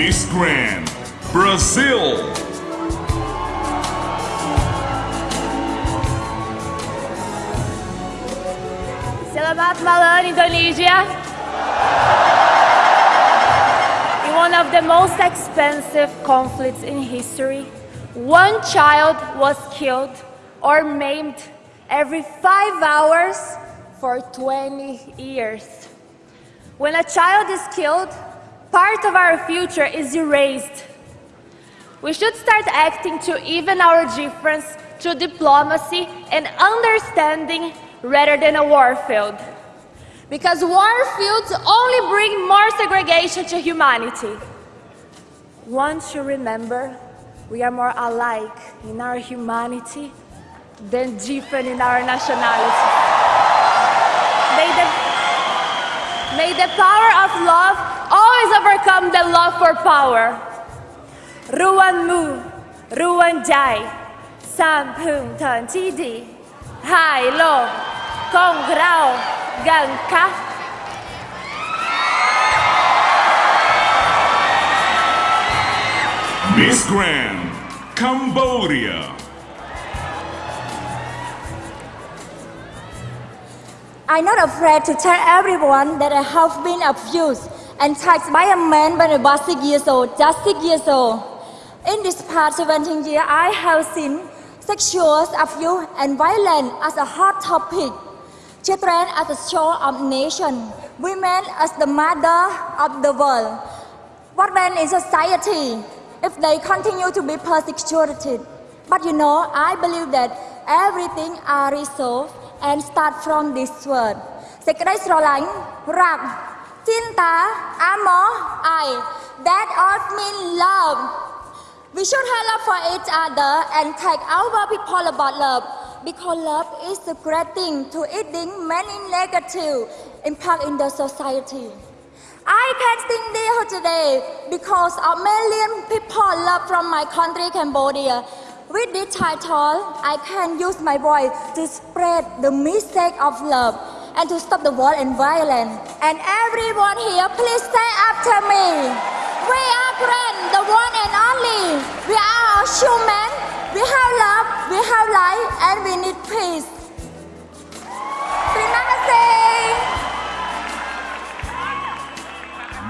Miss Grand, Brazil. Selamat malam, Indonesia. In one of the most expensive conflicts in history, one child was killed or maimed every five hours for 20 years. When a child is killed, part of our future is erased. We should start acting to even our difference through diplomacy and understanding rather than a war field. Because war fields only bring more segregation to humanity. Once you remember we are more alike in our humanity than different in our nationality. May the, may the power of love always overcome the love for power. Ruan mu, Ruan jai, Sam Pung Tan Chi Di, Hai Lo, Kong Rao, Gan Ka. Miss Grand, Cambodia. I'm not afraid to tell everyone that I have been abused and tagged by a man when I was six years old, just six years old. In this past 17 years, I have seen sexual abuse and violence as a hot topic, children as the soul of nation, women as the mother of the world. What then in society if they continue to be persecuted? But you know, I believe that everything are resolved and start from this word. Secret Rolang, Rap, cinta amor I. That all means love. We should have love for each other and take our people about love because love is the great thing to eating many negative impact in the society. I can sing here today because a million people love from my country Cambodia. With this title, I can use my voice to spread the message of love and to stop the war and violence. And everyone here, please say after me. We are grand, the one and only. We are human. We have love, we have life, and we need peace.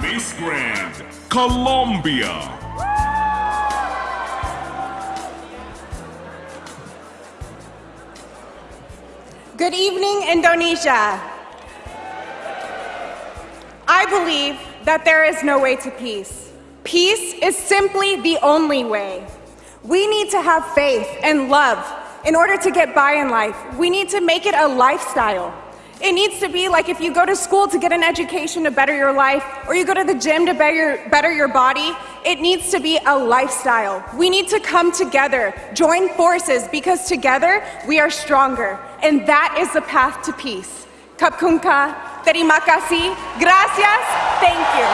Miss Grand, Colombia. Good evening, Indonesia. I believe that there is no way to peace. Peace is simply the only way. We need to have faith and love in order to get by in life. We need to make it a lifestyle. It needs to be like if you go to school to get an education to better your life, or you go to the gym to better, better your body, it needs to be a lifestyle. We need to come together, join forces, because together we are stronger. And that is the path to peace. Kapkunka, terima kasih, gracias, thank you.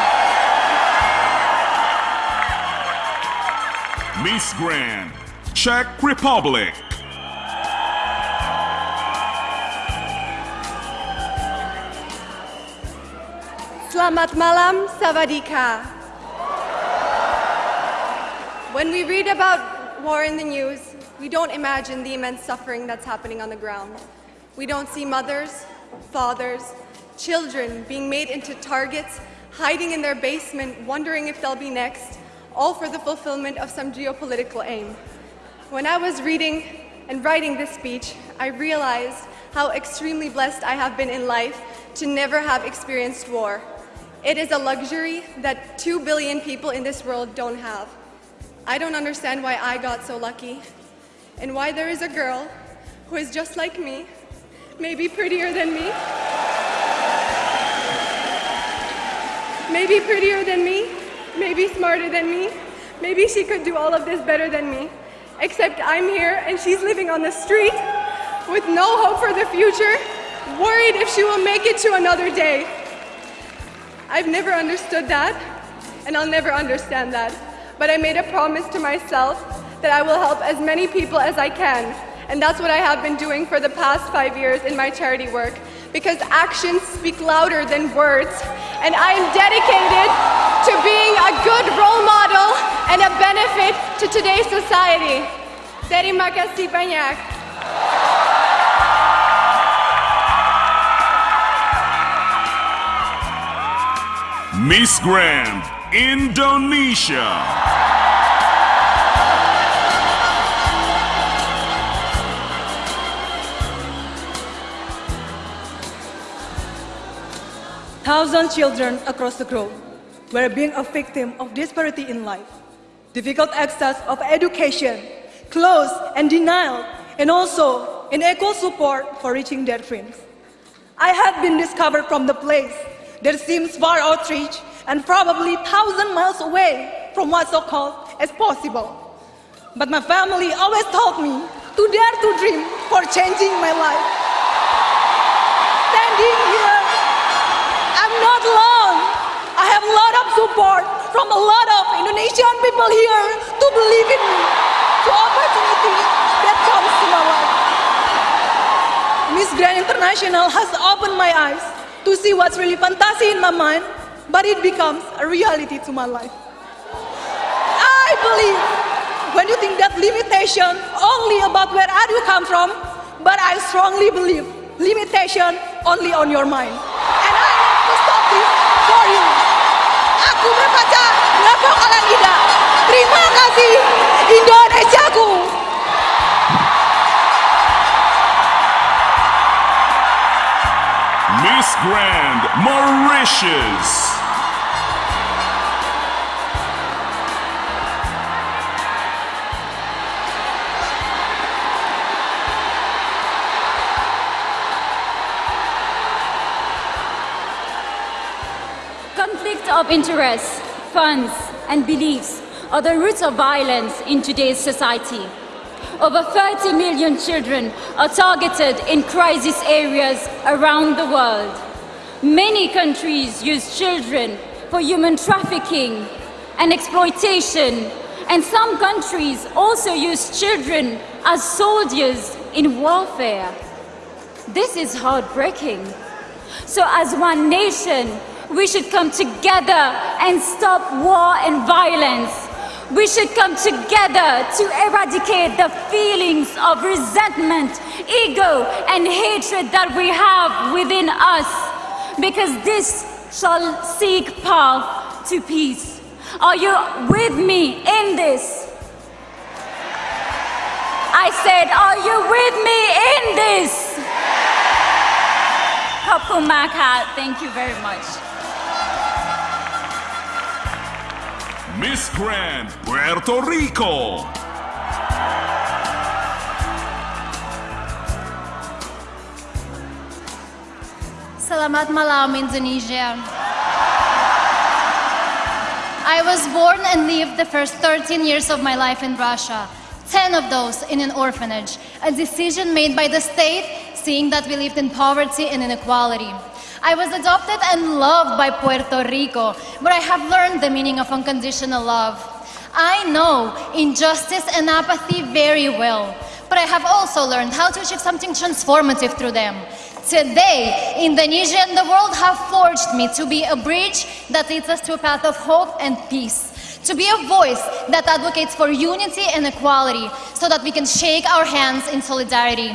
Miss Grand, Czech Republic. Selamat malam, Savadika. When we read about war in the news, we don't imagine the immense suffering that's happening on the ground. We don't see mothers, fathers, children being made into targets, hiding in their basement, wondering if they'll be next, all for the fulfillment of some geopolitical aim. When I was reading and writing this speech, I realized how extremely blessed I have been in life to never have experienced war. It is a luxury that two billion people in this world don't have. I don't understand why I got so lucky and why there is a girl who is just like me, maybe prettier than me, maybe prettier than me, maybe smarter than me, maybe she could do all of this better than me. Except I'm here and she's living on the street with no hope for the future, worried if she will make it to another day. I've never understood that, and I'll never understand that. But I made a promise to myself that I will help as many people as I can. And that's what I have been doing for the past five years in my charity work. Because actions speak louder than words, and I am dedicated to being a good role model and a benefit to today's society. Terima kasih banyak. Miss Grand, Indonesia. Thousands children across the globe were being a victim of disparity in life, difficult access of education, clothes and denial, and also unequal support for reaching their dreams. I had been discovered from the place that seems far outreach and probably thousand miles away from what's so called as possible. But my family always told me to dare to dream for changing my life. Standing here, not alone. I have a lot of support from a lot of Indonesian people here to believe in me, to opportunity that comes to my life. Miss Grand International has opened my eyes to see what's really fantasy in my mind, but it becomes a reality to my life. I believe when you think that limitation only about where are you come from, but I strongly believe limitation only on your mind. Aku berkaca, ngapa kalian tidak? Terima kasih Indonesiaku. Miss Grand, Mauritius. Of interests, funds, and beliefs are the roots of violence in today's society. Over 30 million children are targeted in crisis areas around the world. Many countries use children for human trafficking and exploitation, and some countries also use children as soldiers in warfare. This is heartbreaking. So, as one nation, we should come together and stop war and violence. We should come together to eradicate the feelings of resentment, ego, and hatred that we have within us, because this shall seek path to peace. Are you with me in this? I said, Are you with me in this? Kapumaka, thank you very much. Miss Grand, Puerto Rico. Selamat malam, Indonesia. I was born and lived the first 13 years of my life in Russia, 10 of those in an orphanage, a decision made by the state, seeing that we lived in poverty and inequality. I was adopted and loved by Puerto Rico, but I have learned the meaning of unconditional love. I know injustice and apathy very well, but I have also learned how to achieve something transformative through them. Today, Indonesia and the world have forged me to be a bridge that leads us to a path of hope and peace. To be a voice that advocates for unity and equality so that we can shake our hands in solidarity.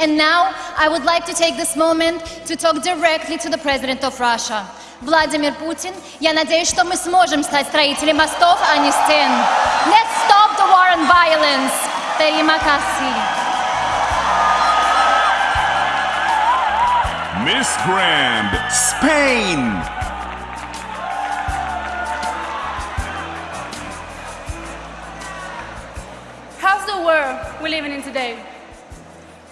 And now, I would like to take this moment to talk directly to the President of Russia. Владимир Путин, я надеюсь, что мы сможем стать строителями мостов, а не стен. Let's stop the war and violence. Terima kasih. Miss Grand, Spain. How's the world we're living in today?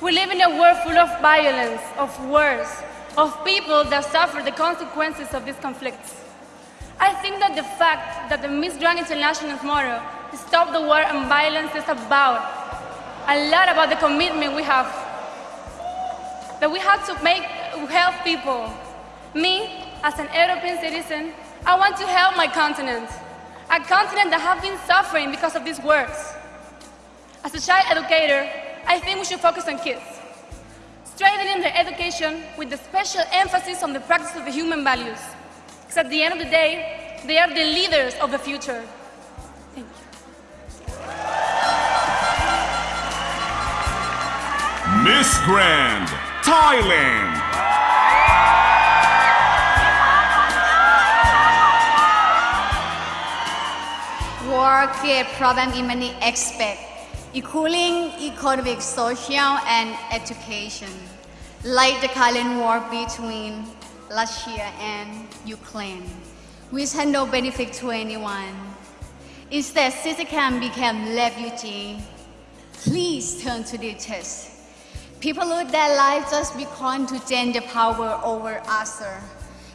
We live in a world full of violence, of wars, of people that suffer the consequences of these conflicts. I think that the fact that the Miss Grand International's motto, Stop the War and Violence, is about a lot about the commitment we have. That we have to make, help people. Me, as an European citizen, I want to help my continent. A continent that has been suffering because of these wars. As a child educator, I think we should focus on kids, strengthening their education with the special emphasis on the practice of the human values. Because at the end of the day, they are the leaders of the future. Thank you. Miss Grand Thailand. War create problem in many aspects, including economic, social, and education, like the current war between Russia and Ukraine, which had no benefit to anyone. Instead, citizens became refugees. Please turn to the test. People lose their lives just because to gain the power over others.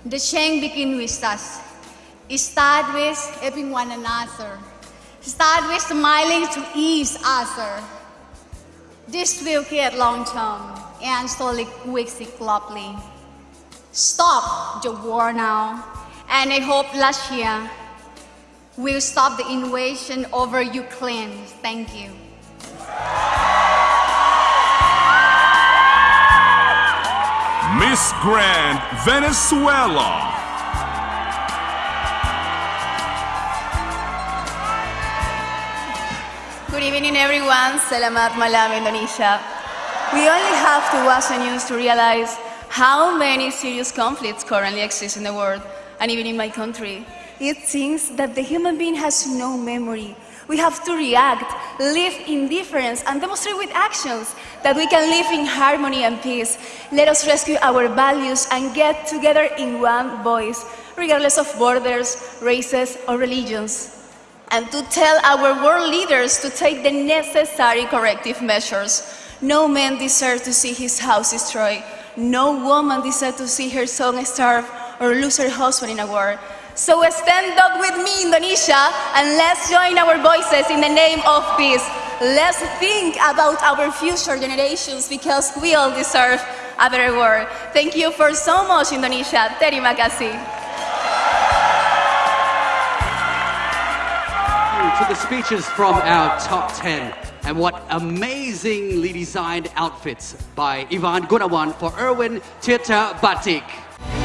The change begins with us. It starts with helping one another. Start with smiling to ease ah, other. This will create long-term and solid victory globally. Stop the war now, and I hope Russia will stop the invasion over Ukraine. Thank you. Miss Grand Venezuela. Evening, everyone. Selamat malam, Indonesia. We only have to watch the news to realize how many serious conflicts currently exist in the world, and even in my country. It seems that the human being has no memory. We have to react, live in difference, and demonstrate with actions that we can live in harmony and peace. Let us rescue our values and get together in one voice, regardless of borders, races, or religions and to tell our world leaders to take the necessary corrective measures. No man deserves to see his house destroyed. No woman deserves to see her son starve or lose her husband in a war. So stand up with me, Indonesia, and let's join our voices in the name of peace. Let's think about our future generations because we all deserve a better world. Thank you for so much, Indonesia. Terima kasih. To the speeches from our top 10 and what amazingly designed outfits by Ivan Gunawan for Erwin Tirta Batik.